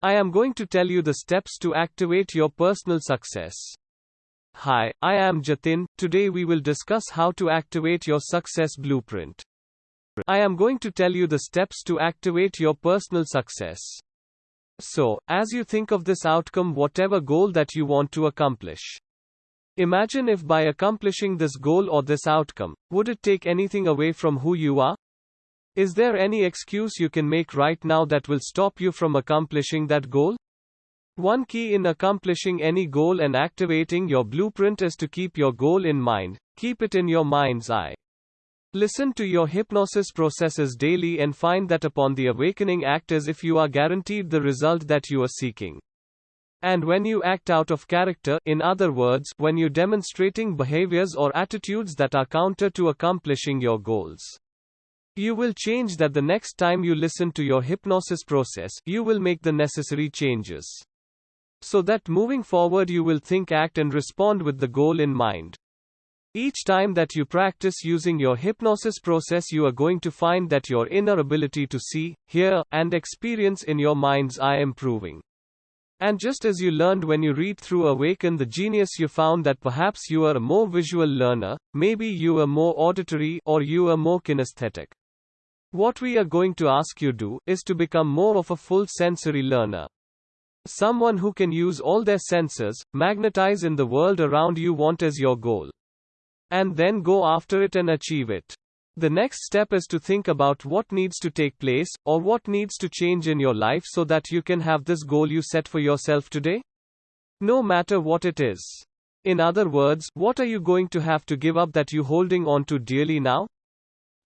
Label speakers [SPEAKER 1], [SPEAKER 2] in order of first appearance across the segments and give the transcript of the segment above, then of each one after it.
[SPEAKER 1] I am going to tell you the steps to activate your personal success. Hi, I am Jatin. Today we will discuss how to activate your success blueprint. I am going to tell you the steps to activate your personal success. So, as you think of this outcome, whatever goal that you want to accomplish, imagine if by accomplishing this goal or this outcome, would it take anything away from who you are? Is there any excuse you can make right now that will stop you from accomplishing that goal? One key in accomplishing any goal and activating your blueprint is to keep your goal in mind, keep it in your mind's eye. Listen to your hypnosis processes daily and find that upon the awakening act as if you are guaranteed the result that you are seeking. And when you act out of character, in other words, when you're demonstrating behaviors or attitudes that are counter to accomplishing your goals. You will change that the next time you listen to your hypnosis process, you will make the necessary changes. So that moving forward you will think, act, and respond with the goal in mind. Each time that you practice using your hypnosis process, you are going to find that your inner ability to see, hear, and experience in your mind's eye improving. And just as you learned when you read through Awaken the Genius, you found that perhaps you are a more visual learner, maybe you are more auditory, or you are more kinesthetic. What we are going to ask you do is to become more of a full sensory learner. Someone who can use all their senses, magnetize in the world around you want as your goal. And then go after it and achieve it. The next step is to think about what needs to take place, or what needs to change in your life so that you can have this goal you set for yourself today. No matter what it is. In other words, what are you going to have to give up that you holding on to dearly now?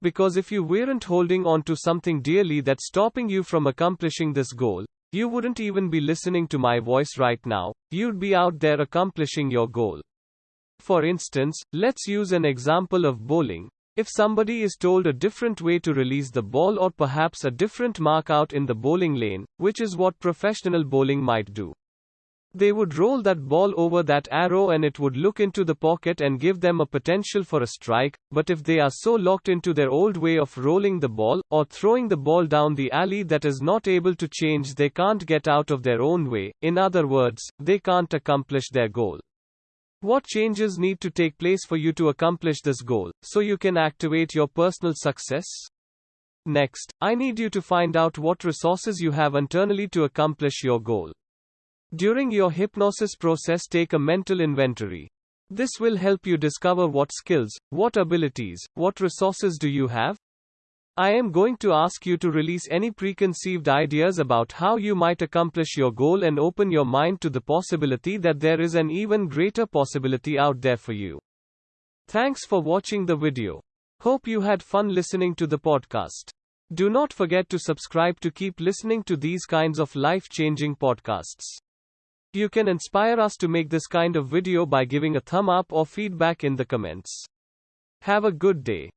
[SPEAKER 1] Because if you weren't holding on to something dearly that's stopping you from accomplishing this goal, you wouldn't even be listening to my voice right now, you'd be out there accomplishing your goal. For instance, let's use an example of bowling. If somebody is told a different way to release the ball or perhaps a different mark out in the bowling lane, which is what professional bowling might do. They would roll that ball over that arrow and it would look into the pocket and give them a potential for a strike, but if they are so locked into their old way of rolling the ball, or throwing the ball down the alley that is not able to change, they can't get out of their own way, in other words, they can't accomplish their goal. What changes need to take place for you to accomplish this goal, so you can activate your personal success? Next, I need you to find out what resources you have internally to accomplish your goal. During your hypnosis process, take a mental inventory. This will help you discover what skills, what abilities, what resources do you have? I am going to ask you to release any preconceived ideas about how you might accomplish your goal and open your mind to the possibility that there is an even greater possibility out there for you. Thanks for watching the video. Hope you had fun listening to the podcast. Do not forget to subscribe to keep listening to these kinds of life changing podcasts. You can inspire us to make this kind of video by giving a thumb up or feedback in the comments. Have a good day.